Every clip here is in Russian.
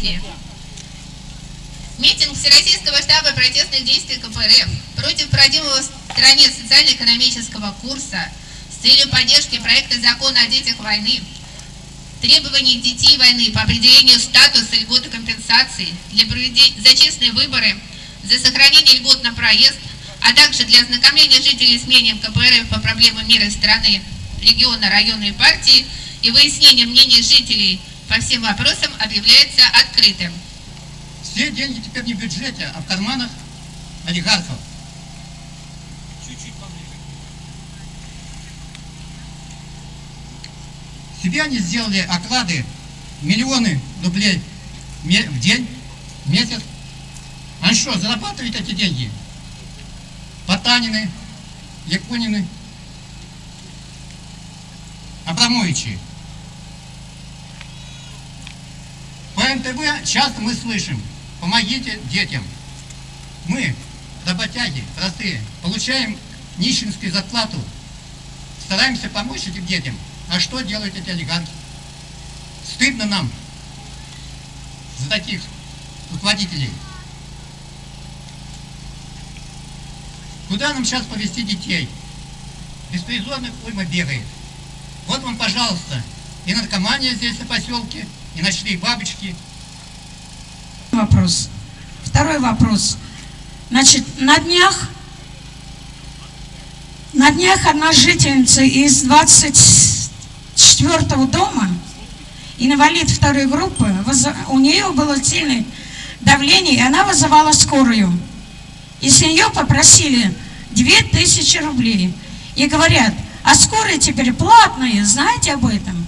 песни. Митинг Всероссийского штаба протестных действий КПРФ против проводимого в стране социально-экономического курса с целью поддержки проекта закона о детях войны, требований детей войны по определению статуса льготы компенсации для проведения за честные выборы, за сохранение льгот на проезд, а также для ознакомления жителей с мнением КПРФ по проблемам мира страны, региона, района и партии и выяснение мнений жителей по всем вопросам объявляется открытым. Все деньги теперь не в бюджете, а в карманах олигархов. Себе они сделали оклады миллионы рублей в день, в месяц. А что, зарабатывают эти деньги? Потанины, Якунины, Абрамовичи. НТВ часто мы слышим, помогите детям. Мы, работяги, простые, получаем нищенскую зарплату, стараемся помочь этим детям. А что делают эти олигархи? Стыдно нам за таких руководителей. Куда нам сейчас повезти детей? Беспризорных уйма бегает. Вот вам, пожалуйста, и наркомания здесь на поселке, и ночные бабочки. Вопрос. Второй вопрос. Значит, на днях, на днях одна жительница из 24 дома, инвалид второй группы, у нее было сильное давление, и она вызывала скорую. И с нее попросили 2000 рублей. И говорят, а скорые теперь платные, знаете об этом?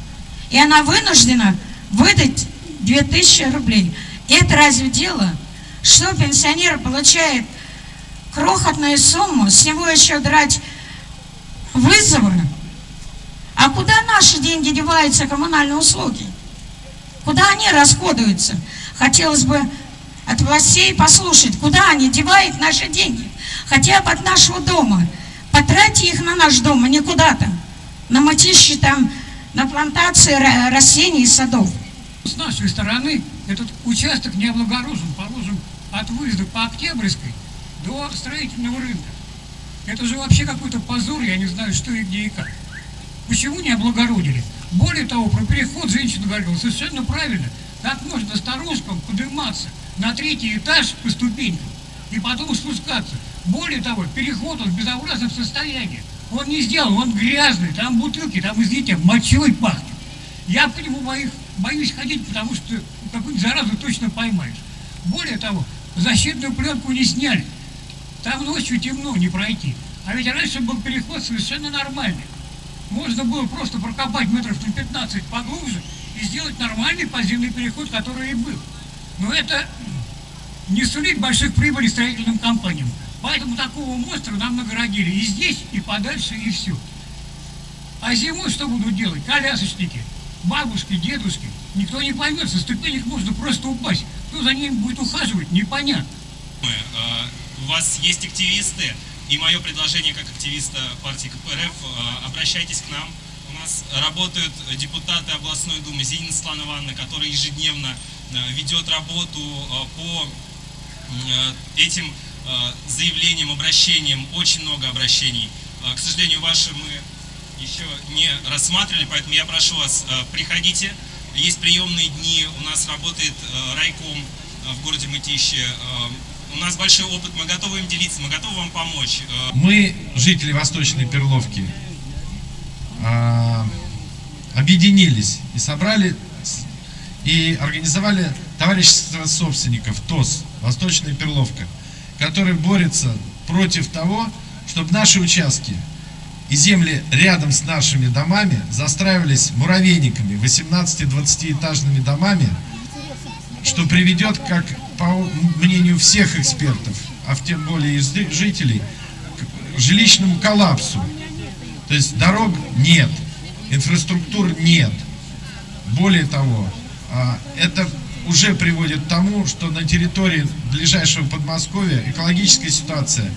И она вынуждена выдать 2000 рублей. Это разве дело? Что пенсионер получает крохотную сумму, с него еще драть вызовы? А куда наши деньги деваются, коммунальные услуги? Куда они расходуются? Хотелось бы от властей послушать, куда они девают наши деньги, хотя бы от нашего дома. Потратьте их на наш дом, а не куда-то. На матище там, на плантации растений и садов. С нашей стороны этот участок не облагорожен, положим, от выезда по Октябрьской до строительного рынка. Это же вообще какой-то позор, я не знаю, что и где и как. Почему не облагородили? Более того, про переход женщина говорила совершенно правильно. Как можно старушкам подниматься на третий этаж по ступенькам и потом спускаться? Более того, переход он в безобразном состоянии. Он не сделан, он грязный, там бутылки, там, извините, мочой пахнет. Я по нему боюсь, боюсь ходить, потому что какую-нибудь заразу точно поймаешь. Более того, защитную пленку не сняли. Там ночью темно, не пройти. А ведь раньше был переход совершенно нормальный. Можно было просто прокопать метров на 15 поглубже и сделать нормальный подземный переход, который и был. Но это не сулит больших прибылей строительным компаниям. Поэтому такого монстра нам наградили и здесь, и подальше, и все. А зимой что будут делать? Колясочники, бабушки, дедушки. Никто не поймет, со ступенек можно просто упасть. Кто за ним будет ухаживать, непонятно. А, у вас есть активисты, и мое предложение как активиста партии КПРФ, а, обращайтесь к нам. У нас работают депутаты областной думы Зинина Светлана Ивановна, которая ежедневно а, ведет работу по этим Э, заявлениям, обращениям, очень много обращений. Э, к сожалению, ваши мы еще не рассматривали, поэтому я прошу вас, э, приходите. Есть приемные дни, у нас работает райком в городе Мытище. У нас большой опыт, мы готовы им делиться, мы готовы вам помочь. Мы, жители Восточной Перловки, объединились и собрали и организовали товарищество собственников ТОС «Восточная Перловка» который борется против того, чтобы наши участки и земли рядом с нашими домами застраивались муравейниками, 18-20-этажными домами, что приведет, как по мнению всех экспертов, а в тем более и жителей, к жилищному коллапсу. То есть дорог нет, инфраструктур нет. Более того, а, это уже приводит к тому, что на территории ближайшего Подмосковья экологическая ситуация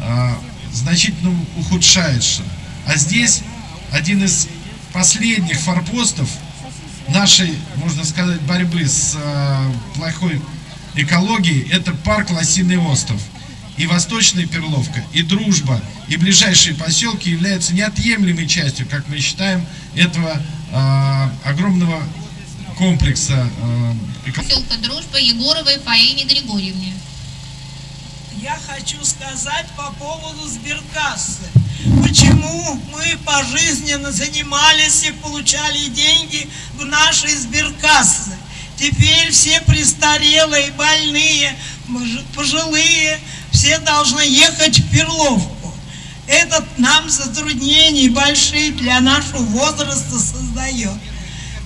э, значительно ухудшается. А здесь один из последних форпостов нашей, можно сказать, борьбы с э, плохой экологией, это парк Лосиный остров. И Восточная Перловка, и Дружба, и ближайшие поселки являются неотъемлемой частью, как мы считаем, этого э, огромного комплекса э, Поселка Дружба Егоровой Фаине Григорьевне. Я хочу сказать по поводу сберкассы. Почему мы пожизненно занимались и получали деньги в нашей сберкассы? Теперь все престарелые, больные, пожилые, все должны ехать в Перловку. Это нам затруднения большие для нашего возраста создает.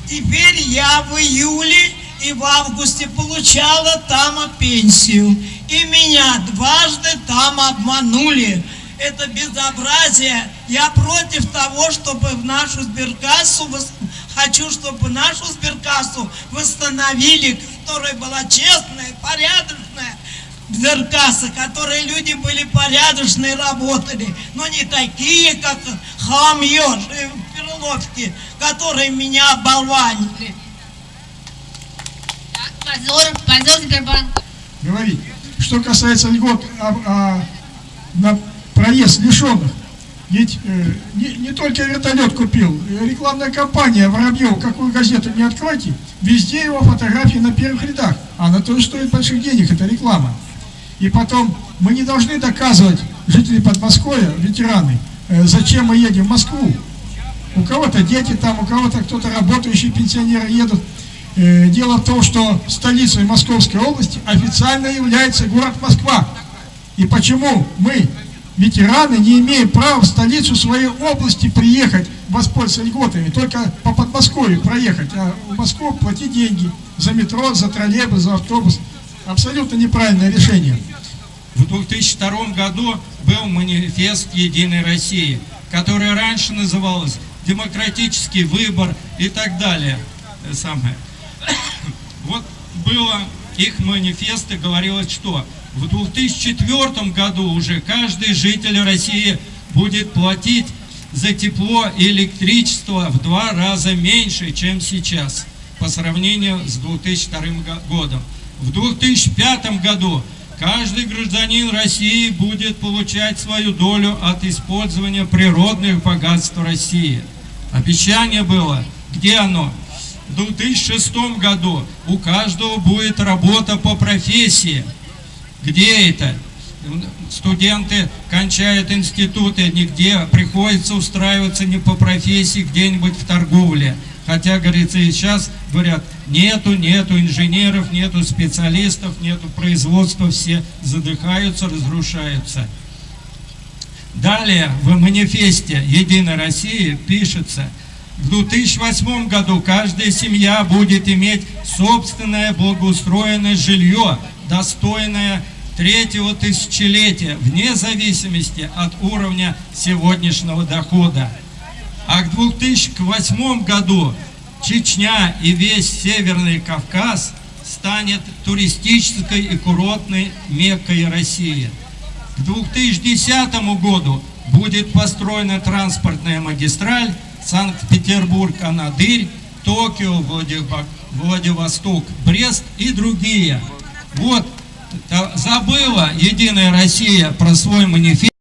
Теперь я в июле и в августе получала там пенсию. И меня дважды там обманули. Это безобразие. Я против того, чтобы в нашу сберкассу, хочу, чтобы нашу сберкассу восстановили, которая была честная, порядочная, сберкасса, которые люди были порядочные, работали, но не такие, как хамьёж и Перловки, которые меня оболванили. Так, позор, позор Сбербанка. Говорить. Что касается льгот а, а, на проезд лишенных, ведь э, не, не только вертолет купил, рекламная кампания Воробьева, какую газету не откройте, везде его фотографии на первых рядах. Она тоже стоит больших денег, это реклама. И потом, мы не должны доказывать, жители Подмосковья, ветераны, э, зачем мы едем в Москву. У кого-то дети там, у кого-то кто-то работающие пенсионеры едут. Э, дело в том, что столицей Московской области официально является город Москва. И почему мы, ветераны, не имеем права в столицу своей области приехать, воспользоваться льготами, только по Подмосковью проехать, а в Москву платить деньги за метро, за троллейбус, за автобус. Абсолютно неправильное решение. В 2002 году был манифест «Единой России», который раньше назывался «Демократический выбор» и так далее. Самое. Вот было их манифест и говорилось, что в 2004 году уже каждый житель России будет платить за тепло и электричество в два раза меньше, чем сейчас, по сравнению с 2002 годом. В 2005 году каждый гражданин России будет получать свою долю от использования природных богатств России. Обещание было, где оно? В 2006 году у каждого будет работа по профессии. Где это? Студенты кончают институты, нигде приходится устраиваться не по профессии, где-нибудь в торговле. Хотя, говорится, и сейчас говорят, нету, нету инженеров, нету специалистов, нету производства, все задыхаются, разрушаются. Далее в манифесте «Единой России» пишется – в 2008 году каждая семья будет иметь собственное благоустроенное жилье, достойное третьего тысячелетия, вне зависимости от уровня сегодняшнего дохода. А к 2008 году Чечня и весь Северный Кавказ станет туристической и курортной меккой России. К 2010 году будет построена транспортная магистраль Санкт-Петербург, Анадырь, Токио, Владивосток, Брест и другие. Вот, забыла Единая Россия про свой манифест.